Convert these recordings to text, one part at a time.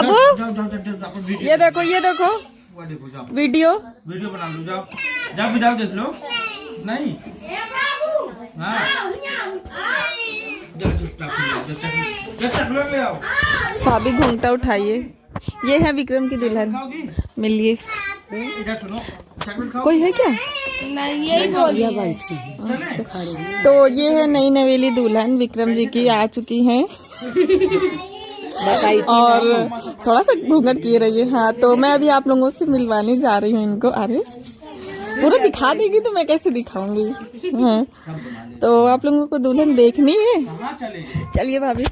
बाबू video ये देखो ये देखो। वीडियो। वीडियो बना लो जाओ। जाओ जाओ देख लो। नहीं। हाँ। भाभी घूंघटा उठाइए। ये है विक्रम की दुल्हन। मिलिए। इधर सुनो चॉकलेट खाओ कोई है क्या? चले। तो ये है नई नवेली दुल्हन विक्रम जी की आ चुकी हैं। और थोड़ा सा घूंघट किए रहिए। हाँ तो मैं अभी आप लोगों से मिलवाने जा रही हूँ इनको। अरे पूरा दिखा देगी तो मैं कैसे दिखाऊँगी? हाँ तो आप लोगों को दुल्हन देखनी है? चलिए भाभी।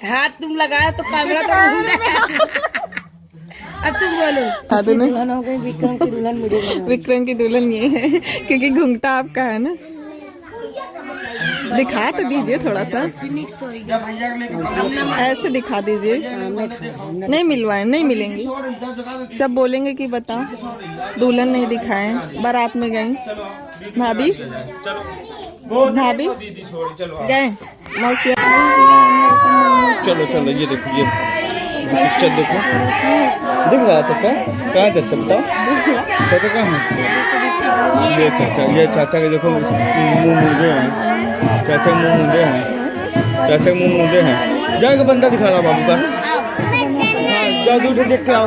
हाथ तुम लगाया तो कैमरा तो घूम अब तुम बोलो। हाँ तो दुल्हन हो गई विक्रम की दुल्हन विक्रम की दुल्हन ये है क्योंकि घूंघटा आपका है ना। दिखा तो दीजिए थोड़ा सा। ऐसे दिखा दीजिए। नहीं मिलवाए, नहीं मिलेंगी। सब बोलेंगे कि बताओ। दुल्हन नहीं दिखाए, बारात में गए भाभी? भाभी। गए। चलो चलो, ये देखो, ये। पिक्चर देखो। दिख रहा है चाचा? कहाँ चाचा बताओ? चाचा कहाँ है? ये चाचा। ये चाचा के देखो मुँह मुंदे हैं चाचा मुँह मुंदे हैं। चाचा मुँह मुंदे हैं। जाएगा बंदा दिखा रहा बाबू का। हाँ जाओ दूर से देख के आओ।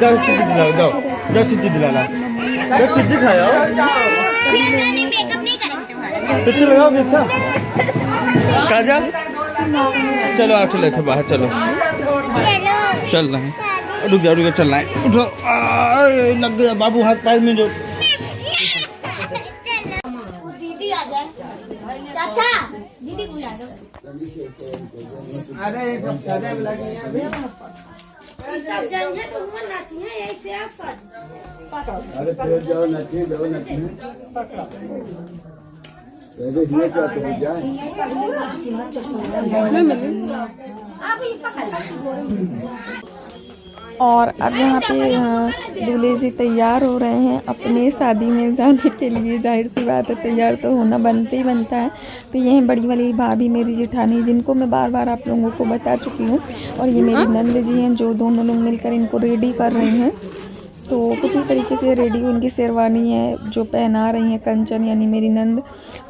जाओ दिलाओ जाओ। जाओ दिलाना जाओ खाया। लगाओगे अच्छा। काजल चलो आ चलो अच्छा बाहर चलो। चल रहे हैं। रुक जाओ रुक जाओ चलना है। उठो। लग गया बाबू हाथ पैर में जो। दीदी आ जाए। चाचा दीदी को ला। दो सब जन है तो हुआ नाची है ऐसे आप अरे फिर जाओ नचने जाओ नचने और अब यहाँ पे दूल्हे जी तैयार हो रहे हैं अपने शादी में जाने के लिए। ज़ाहिर सी बात है तैयार तो होना बनते ही बनता है। तो ये हैं बड़ी वाली भाभी मेरी जेठानी जिनको मैं बार बार आप लोगों को बता चुकी हूँ। और ये मेरी नंद जी हैं जो दोनों लोग मिलकर इनको रेडी कर रहे हैं। तो कुछ इस तरीके से रेडी उनकी शेरवानी है, जो पहना रही हैं कंचन यानी मेरी नंद।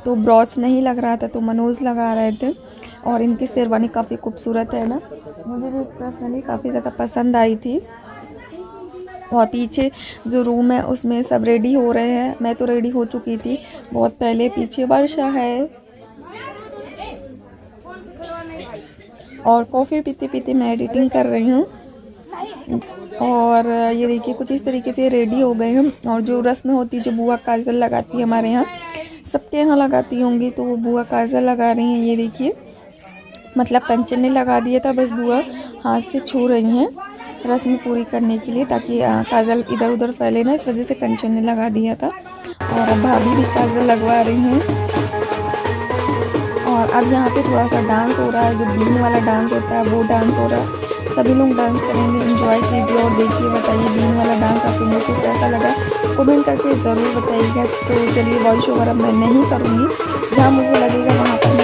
तो ब्रॉस नहीं लग रहा था तो मनोज लगा रहे थे। और इनकी शेरवानी काफ़ी खूबसूरत है ना। मुझे भी पर्सनली काफ़ी ज़्यादा पसंद आई थी। और पीछे जो रूम है, उसमें सब रेडी हो रहे हैं। मैं तो रेडी हो चुकी थी। बहुत पहले पीछे वर्षा है। और कॉफ़ी पीते पीते मैं एडिटिंग कर रही हूँ। और ये देखिए, कुछ इस तरीके से रेडी हो गए हम। और जो रस्म होती है, जो बुआ काजल लगाती है हमारे यहाँ, सबके यहाँ लगाती होंगी तो वो बुआ काजल लगा रही हैं। ये देखिए मतलब कंचन ने लगा दिया था, बस बुआ हाथ से छू रही हैं रस्म पूरी करने के लिए, ताकि काजल इधर उधर फैले ना, इस वजह से कंचन ने लगा दिया था। और भाभी भी काजल लगवा रही हैं। और अब यहाँ पे थोड़ा सा डांस हो रहा है, जो बीन वाला डांस होता है, वो डांस हो रहा है। सभी लोग डांस करेंगे इंजॉय कीजिए और देखिए, बताइए बीन वाला डांस आप लोगों को कैसा लगा? कमेंट करके ज़रूर बताइएगा। तो चलिए वॉइस ओवर अब मैं नहीं करूँगी। जहाँ मुझे लगेगा, वहाँ पर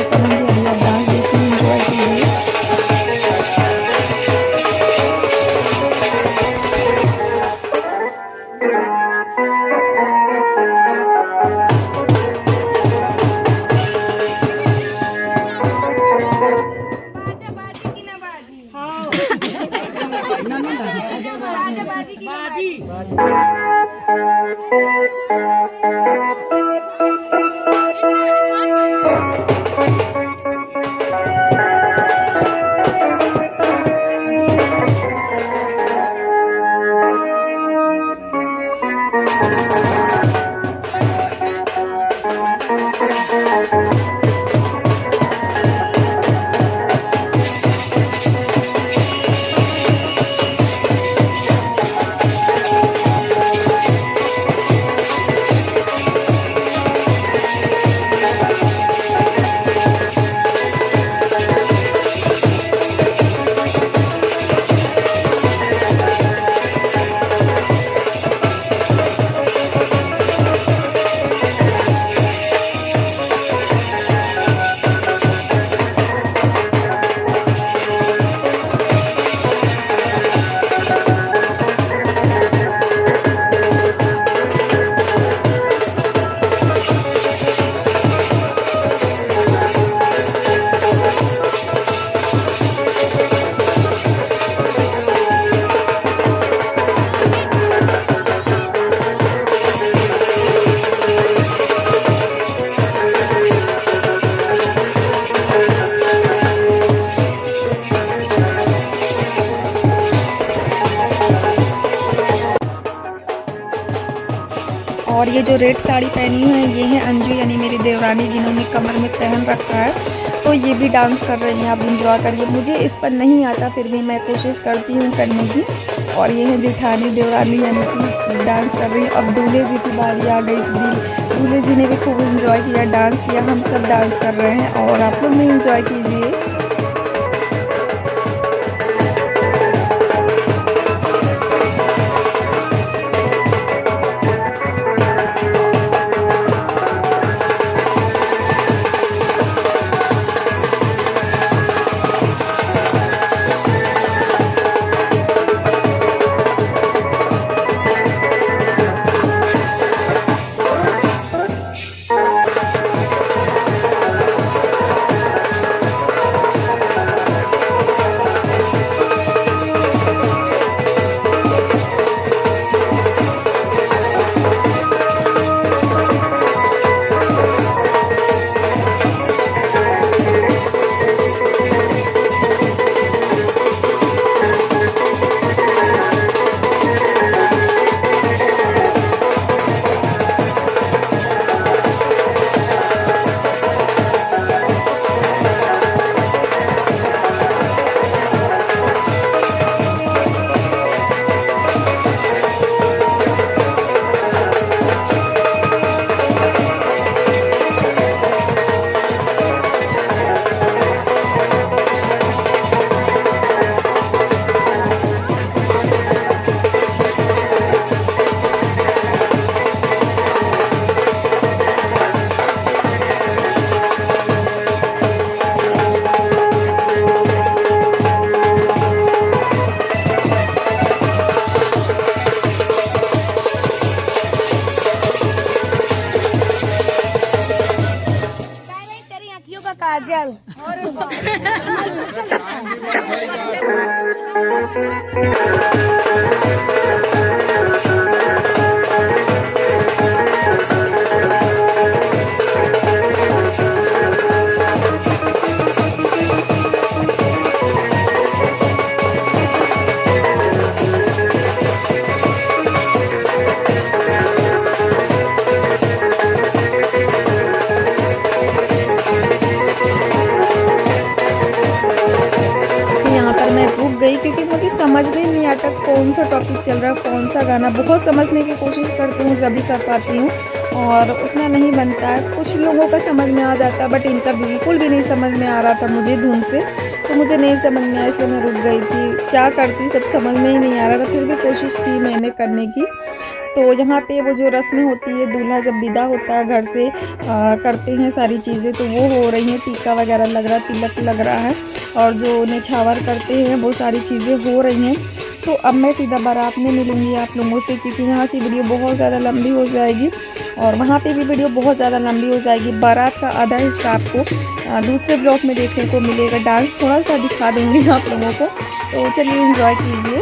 और ये जो रेड साड़ी पहनी हुई है, ये है अंजू यानी मेरी देवरानी जिन्होंने कमर में पहन रखा है। तो ये भी डांस कर रही हैं, आप इंजॉय करिए। मुझे इस पर नहीं आता, फिर भी मैं कोशिश करती हूँ करने की। और ये है जेठानी, देवरानी यानी कि डांस कर रही है। अब दूल्हे जी की बारी आ गई थी। दूल्हे जी ने भी खूब इंजॉय किया डांस किया। हम सब डांस कर रहे हैं और आप लोग भी इंजॉय कीजिए। का समझ तक कौन सा टॉपिक चल रहा है कौन सा गाना। बहुत समझने की कोशिश करती हूँ जब भी कर पाती हूँ। और उतना नहीं बनता है। कुछ लोगों का समझ में आ जाता है बट इनका बिल्कुल भी नहीं समझ में आ रहा था मुझे धुन से। तो मुझे नहीं समझ में आया इसलिए मैं रुक गई थी। क्या करती सब समझ में ही नहीं आ रहा था फिर भी कोशिश की मैंने करने की। तो यहाँ पे वो जो रस्में होती है दूल्हा जब विदा होता है घर से आ, करते हैं सारी चीज़ें तो वो हो रही हैं टीका वगैरह लग रहा तिलक लग रहा है। और जो निछावर करते हैं वो सारी चीज़ें हो रही हैं। तो अब मैं सीधा बारात में मिलूँगी आप लोगों से, क्योंकि यहाँ की वीडियो बहुत ज़्यादा लंबी हो जाएगी और वहाँ पे भी वीडियो बहुत ज़्यादा लंबी हो जाएगी। बारात का आधा हिस्सा आपको दूसरे ब्लॉग में देखने को मिलेगा। डांस थोड़ा सा दिखा दूँगी आप लोगों को। तो चलिए इन्जॉय कीजिए।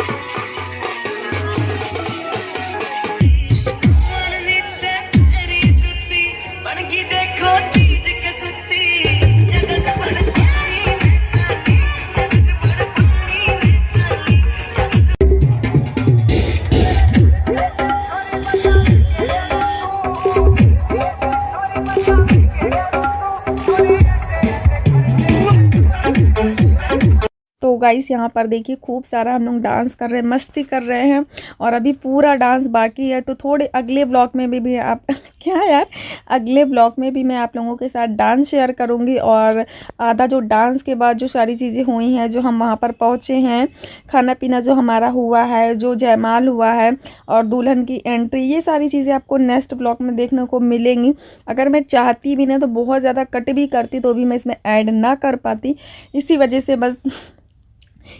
गाइस यहाँ पर देखिए खूब सारा हम लोग डांस कर रहे हैं मस्ती कर रहे हैं और अभी पूरा डांस बाकी है। तो थोड़े अगले ब्लॉग में भी, भी आप क्या यार अगले ब्लॉग में भी मैं आप लोगों के साथ डांस शेयर करूँगी और आधा जो डांस के बाद जो सारी चीज़ें हुई हैं जो हम वहाँ पर पहुँचे हैं खाना पीना जो हमारा हुआ है जो जयमाल हुआ है और दुल्हन की एंट्री ये सारी चीज़ें आपको नेक्स्ट ब्लॉग में देखने को मिलेंगी। अगर मैं चाहती भी ना तो बहुत ज़्यादा कट भी करती तो भी मैं इसमें ऐड ना कर पाती। इसी वजह से बस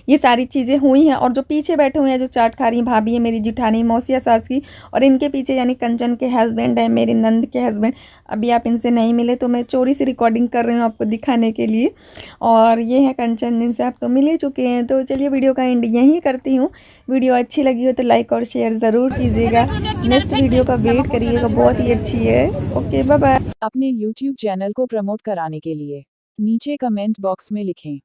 ये सारी चीज़ें हुई हैं और जो पीछे बैठे हुए हैं, जो चाट खा रही हैं भाभी है, मेरी जिठानी, मौसिया सास की और इनके पीछे यानी कंचन के हस्बैंड है, मेरी नंद के हस्बैंड अभी आप इनसे नहीं मिले तो मैं चोरी से रिकॉर्डिंग कर रही हूँ आपको दिखाने के लिए। और ये है कंचन जिनसे आप तो मिल ही चुके हैं। तो चलिए वीडियो का एंड यहीं करती हूँ। वीडियो अच्छी लगी हो तो लाइक और शेयर ज़रूर कीजिएगा। नेक्स्ट वीडियो का वेट करिएगा, बहुत ही अच्छी है। ओके बाय अपने यूट्यूब चैनल को प्रमोट कराने के लिए नीचे कमेंट बॉक्स में लिखें।